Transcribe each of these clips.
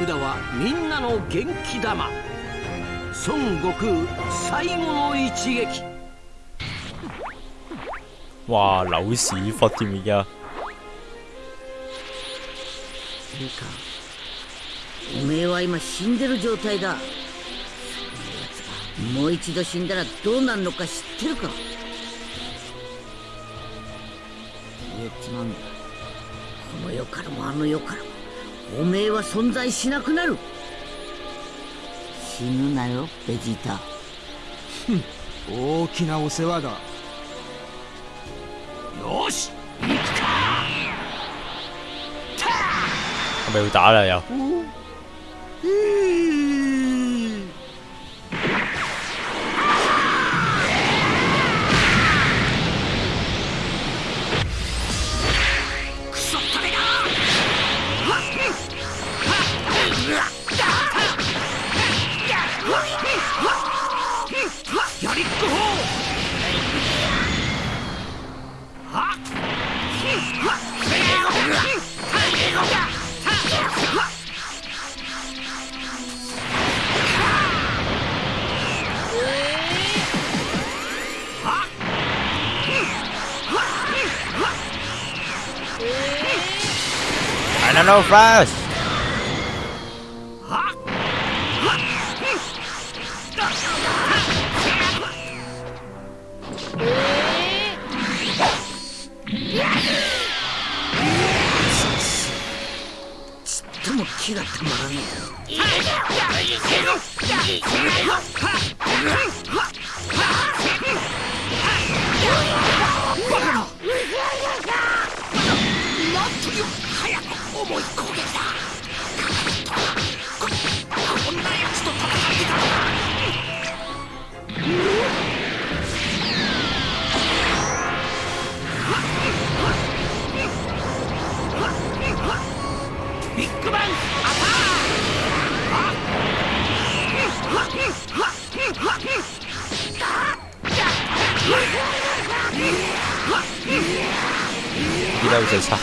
札はみんなの元気玉。孫悟空最後の一撃。哇扭屎忽添而家いいかおめえは今死んでる状態だ。もう一度死んだらどうなるのか知ってるか。言っちまうんだ。この世からもあの世からもおめえは存在しなくなる。死ぬなよベジータ。大きなお世話だ。よし係咪要打啦又？ク I know fast. 依家好似係七下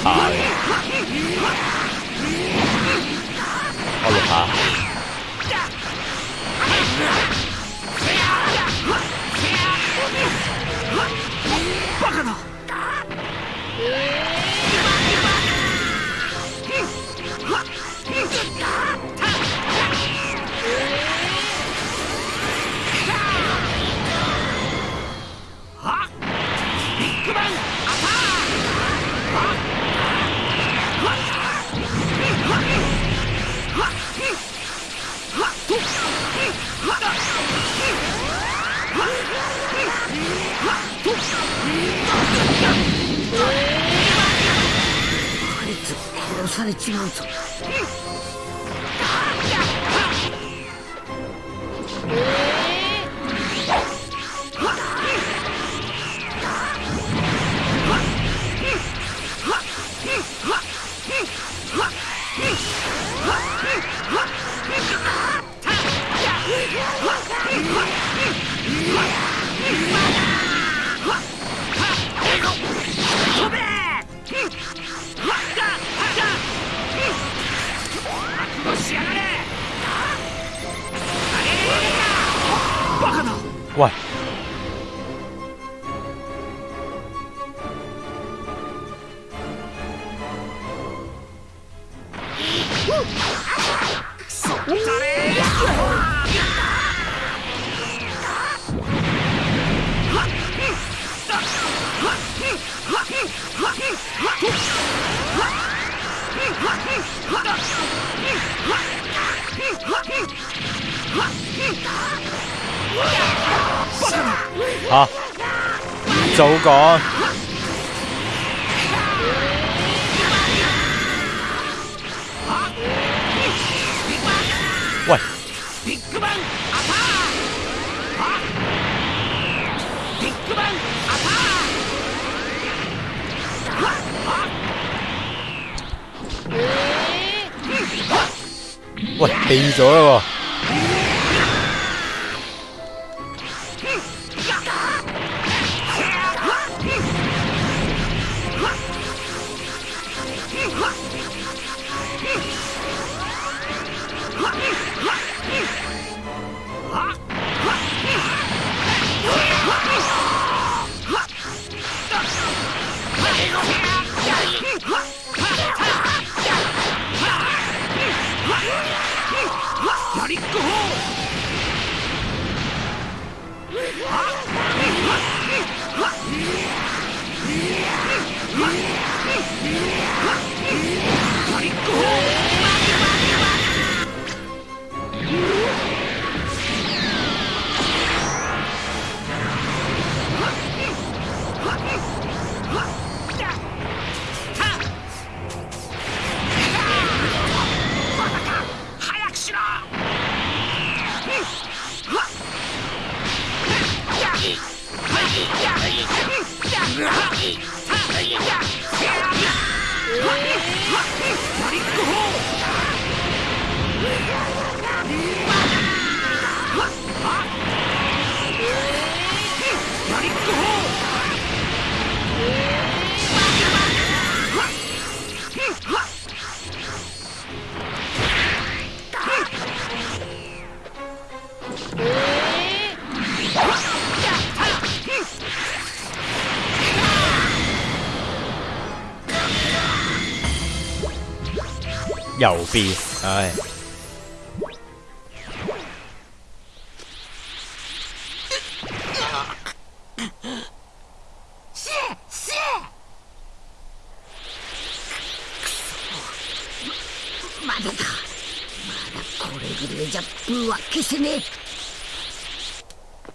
殺されちまうぞ。そったれ嚇喂，ビッグバンアタックビッグバンア喂避咗啦喎，右边，哎。れぐらいじゃブーは消せねえ。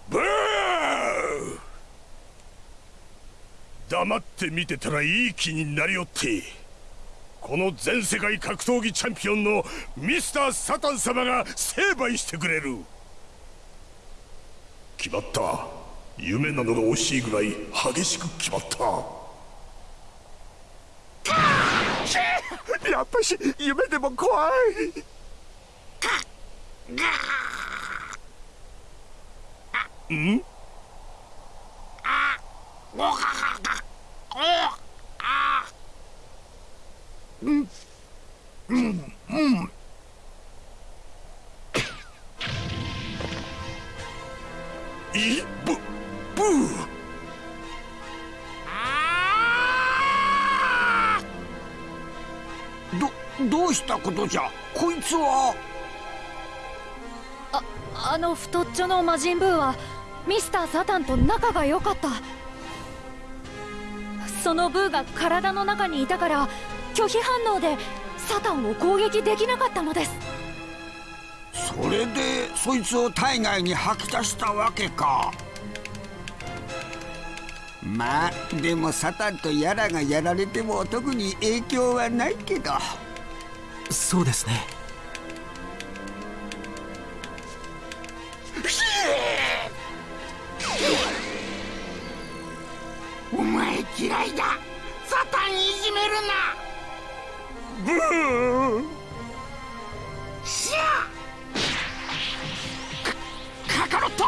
ブー。黙って見てたらいい気になりよって。この全世界格闘技チャンピオンのミスター・サタン様が成敗してくれる。決まった。夢なのが惜しいぐらい激しく決まった。やっぱし夢でも怖いん。いブブーどどうしたことじゃこいつはあの太っちょの魔人ブーはミスター・サタンと仲が良かった。そのブーが体の中にいたから拒否反応でサタンを攻撃できなかったのです。それでそいつを体外に吐き出したわけか。まあでもサタンとヤラがやられても特に影響はないけど。そうですねしゃカカロット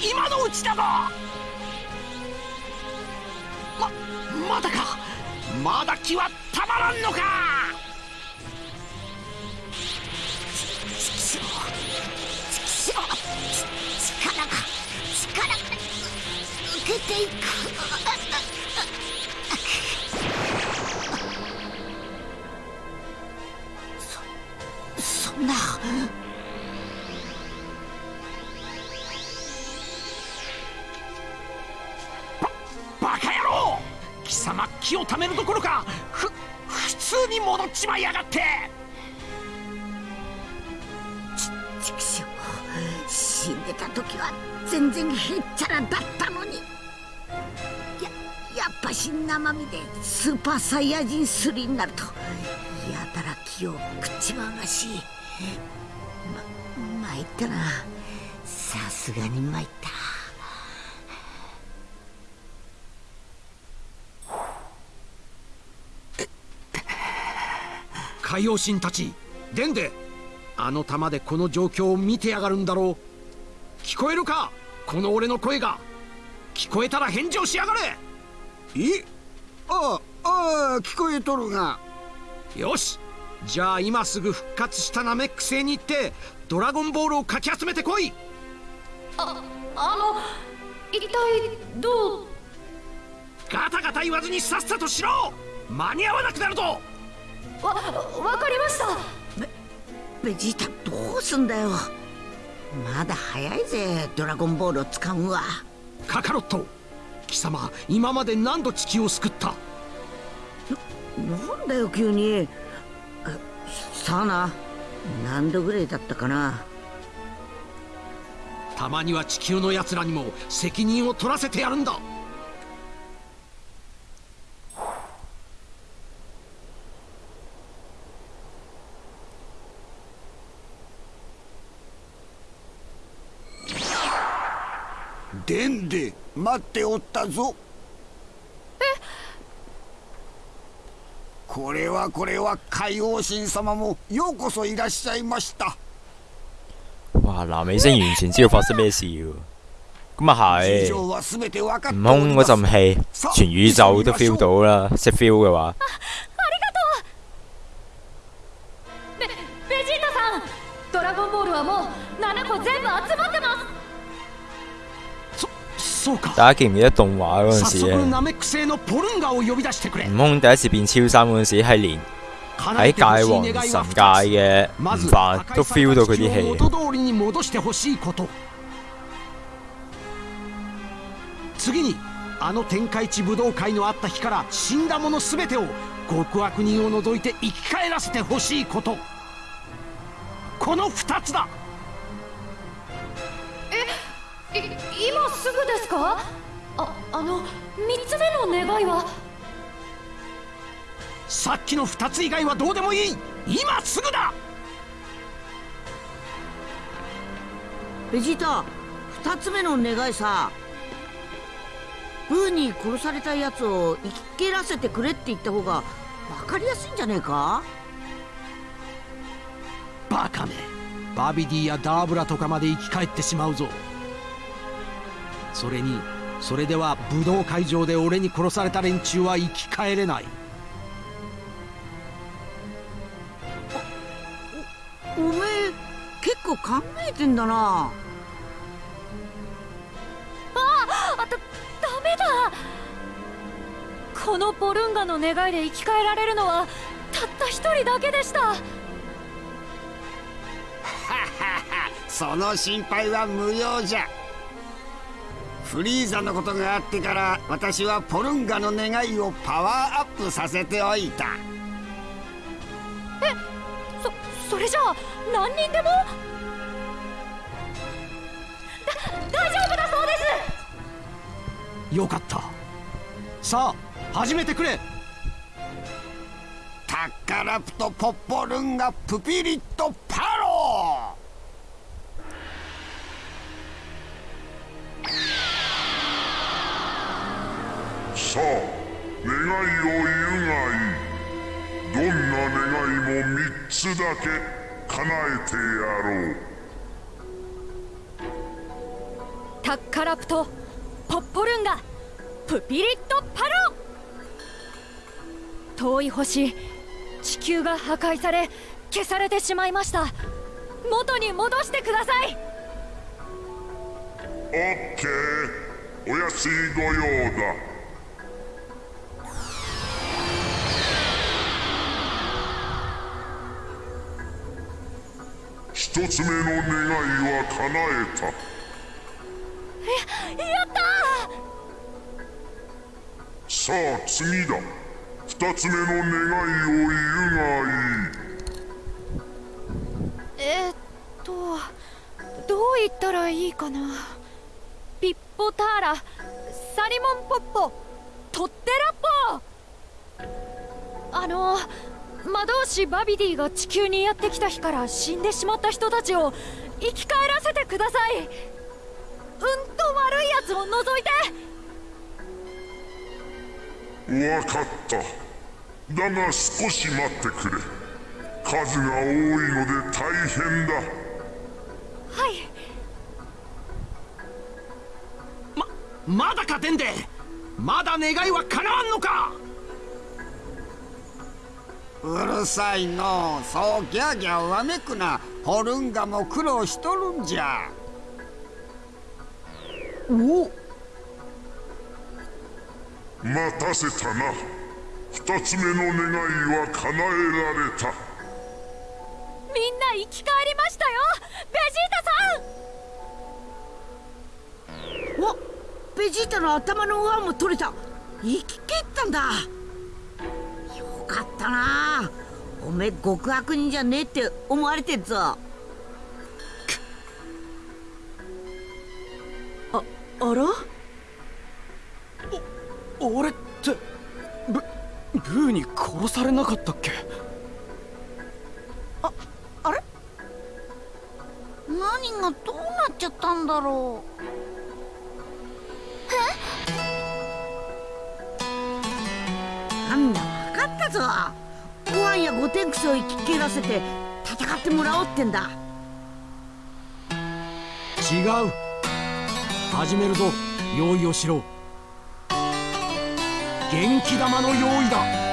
今のうちだぞ。ままだか。まだ気はたまらんのか。力が力が抜けていくって！畜生死んでた時は全然へっちゃらだったのに。ややっぱし生身でスーパーサイヤ人3になるとやたら気を食っちまうらしいま参ったな。さすがに参った。海洋神たちデンデあの玉でこの状況を見てやがるんだろう。聞こえるか？この俺の声が。聞こえたら返事をしやがれ。え？ああああ聞こえとるが。よしじゃあ今すぐ復活したナメック星に行ってドラゴンボールをかき集めてこい！ああの一体どう？ガタガタ言わずにさっさとしろ間に合わなくなるぞ！わわかりました。ベジータどうすんだよ。まだ早いぜドラゴンボールを使うんは。カカロット！貴様今まで何度地球を救った？なんだよ急に。あさあな。何度ぐらいだったかな。たまには地球の奴らにも責任を取らせてやるんだ。でんで待っておったぞこれはこれは海王神様もようこそいらっしゃいました哇！南美星完全知道發生咩事喎。咁啊係，事情は全て分かって悟おります空嗰陣氣，全宇宙都 feel 到啦。識 feel 嘅話，そうか大家記唔記得動畫嗰陣早時咧？速ナメック星のポルンガを呼び出してくれ悟空第一次變超三嗰陣時，係連喺界王神界嘅まず悟飯都 feel 到佢啲地球を氣。元通りに戻してほしいこと次にあの天下一武道会のあった日から死んだ者全てを極悪人を除いて生き返らせてほしいことこの2つだ 今すぐですか？ああの3つ目の願いは？さっきの2つ以外はどうでもいい。今すぐだ！ベジータ二つ目の願いさ。ブーに殺されたやつを生き切らせてくれって言った方が分かりやすいんじゃねえか？バカめ。バビディやダーブラとかまで生き返ってしまうぞそれにそれでは武道会場で俺に殺された連中は生き返れない。おめえ結構考えてんだな。あだダメだ。このポルンガの願いで生き返られるのはたった一人だけでした。その心配は無用じゃフリーザのことがあってから私はポルンガの願いをパワーアップさせておいた。そそれじゃあ何人でも？だ大丈夫だそうです。よかった。さあ始めてくれ。タッカラプトポッポルンガプピリットパロさあ願いを言うがいい。どんな願いも3つだけ叶えてやろう。タッカラプトポッポルンガプピリットパロ遠い星地球が破壊され消されてしまいました。元に戻してください。オッケー。お安いご用だ一つ目の願いは叶えた。やったさあ次だ。二つ目の願いを言うがいい。えーっとどう言ったらいいかな。ピッポターラサリモンポッポトッテラッポあの魔導士バビディが地球にやってきた日から死んでしまった人たちを生き返らせてください。うんと悪いやつを除いて。わかった。だが少し待ってくれ。数が多いので大変だ。はい。ままだかデンデまだ願いは叶わんのかうるさいのう。そうギャーギャーわめくな。ポルンガも苦労しとるんじゃ。お待たせたな。二つ目の願いは叶えられた。みんな生き返りましたよ。ベジータさん。おベジータの頭の上も取れた。生き切ったんだ。よかったな。おめえ極悪人じゃねえって思われてんぞ。ああら？お俺ってブブーに殺されなかったっけ？あれ？何がどうなっちゃったんだろう？え？なんだ？分かったぞ。ご飯やゴテンクスを生き切らせて戦ってもらおうってんだ。違う。始めるぞ。用意をしろ。元気玉の用意だ。